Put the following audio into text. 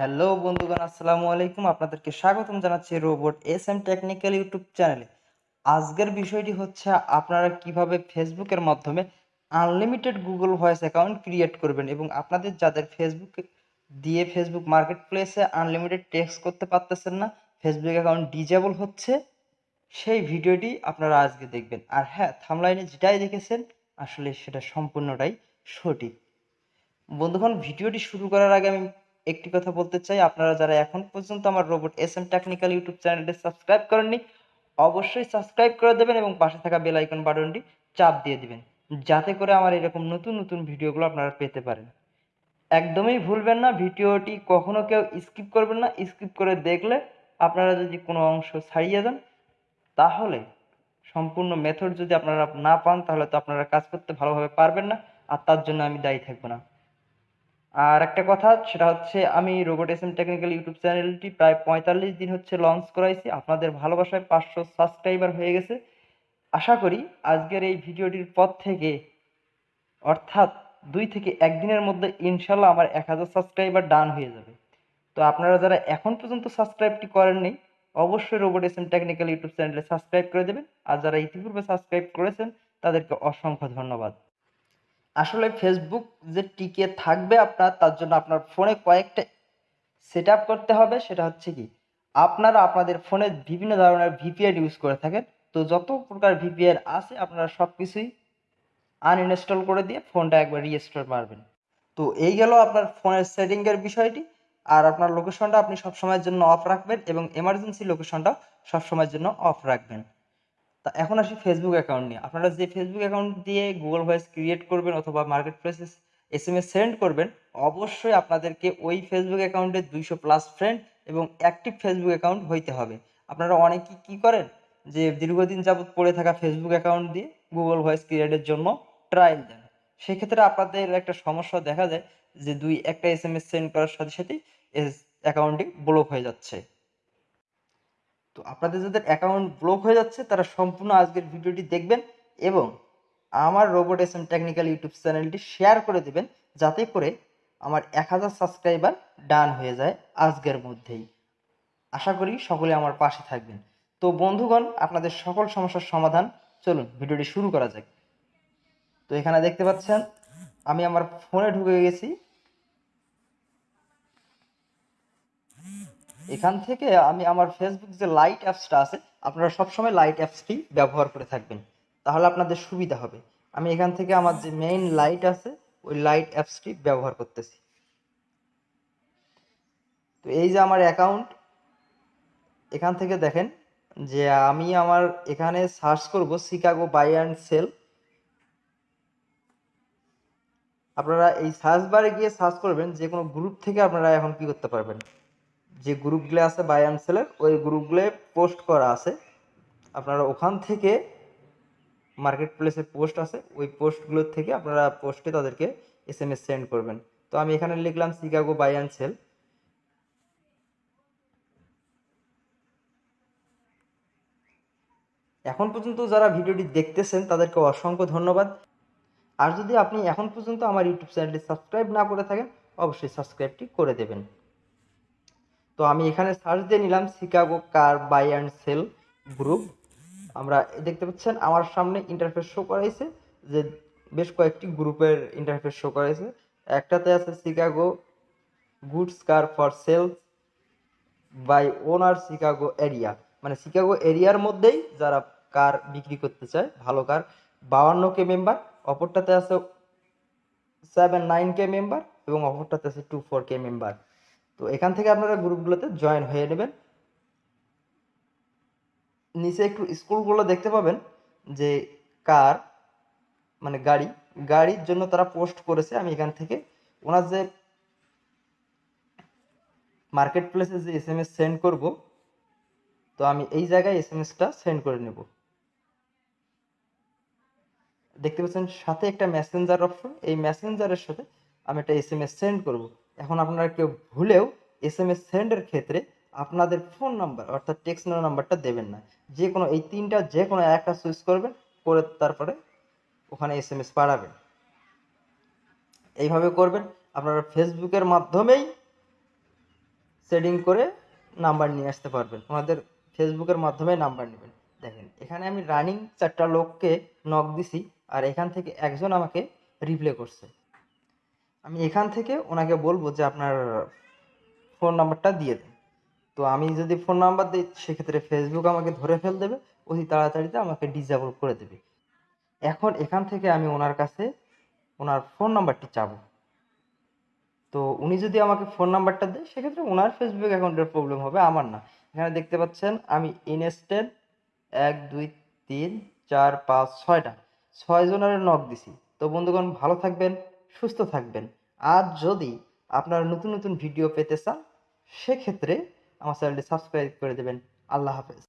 Hello বন্ধুগণ, আসসালামু আলাইকুম। আপনাদেরকে স্বাগতম জানাচ্ছি robot S M technical YouTube চ্যানেলে। আজকের বিষয়টি হচ্ছে, আপনারা কীভাবে ফেসবুকের মাধ্যমে unlimited Google voice account create করবেন এবং আপনাদের যাদের ফেসবুক দিয়ে ফেসবুক মার্কেট প্লেসে আনলিমিটেড টেক্সট করতে পারতেছেন না, ফেসবুক অ্যাকাউন্ট ডিজেবল হচ্ছে, সেই ভিডিওটি আপনারা আজকে দেখবেন। আর হ্যাঁ থামলাইনে যেটাই দেখেছেন, আসলে সেটা সম্পূর্ণটাই সঠিক। বন্ধুগণ, ভিডিওটি শুরু করার আগে আমি একটি কথা বলতে চাই, আপনারা যারা এখন পর্যন্ত আমার robot S M technical YouTube চ্যানেলটি সাবস্ক্রাইব করেননি, অবশ্যই সাবস্ক্রাইব করে দেবেন এবং পাশে থাকা বেল আইকন বাটনটি চাপ দিয়ে দিবেন, যাতে করে আমার এরকম নতুন নতুন ভিডিওগুলো আপনারা পেতে পারেন। একদমই ভুলবেন না, ভিডিওটি কখনো কেউ স্কিপ করবেন না, স্কিপ করে দেখলে আপনারা যদি কোনো অংশ ছাড়িয়ে যান তাহলে সম্পূর্ণ মেথড যদি আপনারা না পান, তাহলে তো আপনারা কাজ করতে ভালোভাবে পারবেন না, আর তার জন্য আমি দায়ী থাকব না। আর একটা কথা, সেটা হচ্ছে আমি robot S M technical YouTube চ্যানেলটি প্রায় পঁয়তাল্লিশ দিন হচ্ছে লঞ্চ করাইছি। আপনাদের ভালোবাসায় পাঁচশো সাবস্ক্রাইবার হয়ে গেছে। আশা করি আজকের এই ভিডিওটির পর থেকে, অর্থাৎ দুই থেকে একদিনের মধ্যে ইনশাল্লাহ আমার এক হাজার সাবস্ক্রাইবার ডান হয়ে যাবে। তো আপনারা যারা এখন পর্যন্ত সাবস্ক্রাইবটি করেননি, অবশ্যই robot S M technical YouTube চ্যানেলে সাবস্ক্রাইব করে দেবেন। আর যারা ইতিপূর্বে সাবস্ক্রাইব করেছেন, তাদেরকে অসংখ্য ধন্যবাদ। আসলে ফেসবুক যে টিকে থাকবে আপনার, তার জন্য আপনার ফোনে কয়েকটা সেট করতে হবে। সেটা হচ্ছে কি, আপনারা আপনাদের ফোনে বিভিন্ন ধরনের ভিপিএন ইউজ করে থাকেন। তো যত প্রকার ভিপিএন আছে, আপনারা সব কিছুই আনইনস্টল করে দিয়ে ফোনটা একবার রিস্টোর মারবেন। তো এই গেল আপনার ফোনের সেটিংয়ের বিষয়টি। আর আপনার লোকেশনটা আপনি সবসময়ের জন্য অফ রাখবেন এবং এমার্জেন্সি লোকেশনটা সবসময়ের জন্য অফ রাখবেন। তা এখন আসি ফেসবুক অ্যাকাউন্ট নিয়ে। আপনারা যে ফেসবুক অ্যাকাউন্ট দিয়ে গুগল ভয়েস ক্রিয়েট করবেন অথবা মার্কেট প্লেসে এস এম এস সেন্ড করবেন, অবশ্যই আপনাদেরকে ওই ফেসবুক অ্যাকাউন্টে দুইশো প্লাস ফ্রেন্ড এবং অ্যাক্টিভ ফেসবুক অ্যাকাউন্ট হইতে হবে। আপনারা অনেকেই কী করেন? যে দীর্ঘদিন যাবৎ পড়ে থাকা ফেসবুক অ্যাকাউন্ট দিয়ে গুগল ভয়েস ক্রিয়েটের জন্য ট্রায়াল দেন। সেক্ষেত্রে আপনাদের একটা সমস্যা দেখা যায় যে দুই একটা এস এম এস সেন্ড করার সাথে সাথেই অ্যাকাউন্টটি ব্লক হয়ে যাচ্ছে। তো আপনাদের যাদের অ্যাকাউন্ট ব্লক হয়ে যাচ্ছে, তারা সম্পূর্ণ আজকের ভিডিওটি দেখবেন এবং আমার robot S M technical YouTube চ্যানেলটি শেয়ার করে দেবেন, যাতে করে আমার এক হাজার সাবস্ক্রাইবার ডান হয়ে যায় আজকের মধ্যেই। আশা করি সকলে আমার পাশে থাকবেন। তো বন্ধুগণ, আপনাদের সকল সমস্যার সমাধান, চলুন ভিডিওটি শুরু করা যাক। তো এখানে দেখতে পাচ্ছেন, আমি আমার ফোনে ঢুকে গেছি। এখান থেকে আমি আমার ফেসবুক যে লাইট অ্যাপসটা আছে, আপনারা সবসময় লাইট অ্যাপসটি ব্যবহার করে থাকবেন। তাহলে আপনাদের সুবিধা হবে। আমি এখান থেকে আমার যে মেইন লাইট আছে, ওই লাইট অ্যাপসটি ব্যবহার করতেছি। তো এই যে আমার অ্যাকাউন্ট এখান থেকে দেখেন যে আমি আমার এখানে সার্চ করব শিকাগো বাই অ্যান্ড সেল আপনারা এই সার্চ বারে গিয়ে সার্চ করবেন, যে কোনো গ্রুপ থেকে আপনারা এখন কি করতে পারবেন। যে গ্রুপগুলো আছে বাই অ্যান্ড ওই গ্রুপগুলো পোস্ট করা আছে। আপনারা ওখান থেকে মার্কেট প্লেসে পোস্ট আছে, ওই পোস্টগুলোর থেকে আপনারা পোস্টে তাদেরকে এস এম সেন্ড করবেন। তো আমি এখানে লিখলাম শিকাগো বাই অ্যান্ড সেল এখন পর্যন্ত যারা ভিডিওটি দেখতেছেন, তাদেরকে অসংখ্য ধন্যবাদ। আর যদি আপনি এখন পর্যন্ত আমার ইউটিউব চ্যানেলটি সাবস্ক্রাইব না করে থাকেন, অবশ্যই সাবস্ক্রাইবটি করে দেবেন। তো আমি এখানে সার্চ দিয়ে নিলাম Chicago car buy and sell group আমরা দেখতে পাচ্ছেন, আমার সামনে ইন্টারফেস শো করাইছে যে বেশ কয়েকটি গ্রুপের ইন্টারফেস শো করাইছে। একটাতে আছে Chicago goods car for sale by owner Chicago area মানে শিকাগো এরিয়ার মধ্যেই যারা কার বিক্রি করতে চায়, ভালো কার বাউান্ন কে মেম্বার অপরটাতে আছে সেভেন নাইন কে মেম্বার এবং অপরটাতে আছে টু ফোর কে মেম্বার তো এখান থেকে আপনারা গ্রুপগুলোতে জয়েন হয়ে নেবেন। নিচে একটু স্কুলগুলো দেখতে পাবেন যে কার মানে গাড়ি, গাড়ির জন্য তারা পোস্ট করেছে। আমি এখান থেকে ওনার যে মার্কেট প্লেসে যে এস এম এস সেন্ড করব, তো আমি এই জায়গায় এস এম এসটা সেন্ড করে নেব। দেখতে পাচ্ছেন সাথে একটা মেসেঞ্জার অপশন এই মেসেঞ্জারের সাথে আমি একটা এস এম এস সেন্ড করব। এখন আপনারা কেউ ভুলেও এস এম এস সেন্ডের ক্ষেত্রে আপনাদের ফোন নাম্বার অর্থাৎ টেক্সট নাম্বারটা দেবেন না। যে কোনো, এই তিনটা, যে কোনো একটা চুজ করবেন, করে তারপরে ওখানে এস এম এস পাঠাবেন। এইভাবে করবেন। আপনারা ফেসবুকের মাধ্যমেই সেটিং করে নাম্বার নিয়ে আসতে পারবেন। ওনাদের ফেসবুকের মাধ্যমে নাম্বার নেবেন। দেখেন, এখানে আমি রানিং চারটা লোককে নক দিছি, আর এখান থেকে একজন আমাকে রিপ্লে করছে। আমি এখান থেকে ওনাকে বলব যে আপনার ফোন নাম্বারটা দিয়ে দেন। তো আমি যদি ফোন নাম্বার দিই, সেক্ষেত্রে ফেসবুক আমাকে ধরে ফেল দেবে, অতি তাড়াতাড়িতে আমাকে ডিসেবল করে দেবে। এখন এখান থেকে আমি ওনার কাছে ওনার ফোন নাম্বারটি চাবো। তো উনি যদি আমাকে ফোন নাম্বারটা দেয়, সেক্ষেত্রে ওনার ফেসবুক অ্যাকাউন্টের প্রবলেম হবে, আমার না। এখানে দেখতে পাচ্ছেন, আমি ইনস্টেড এক, দুই, তিন, চার, পাঁচ, ছয়টা, ছয় জনের নক দিছি। তো বন্ধুগণ, ভালো থাকবেন। সুস্থ থাকবেন। আর যদি আপনারা নতুন নতুন ভিডিও পেতে চান, সেক্ষেত্রে আমার চ্যানেলটি সাবস্ক্রাইব করে দেবেন। আল্লাহ হাফেজ।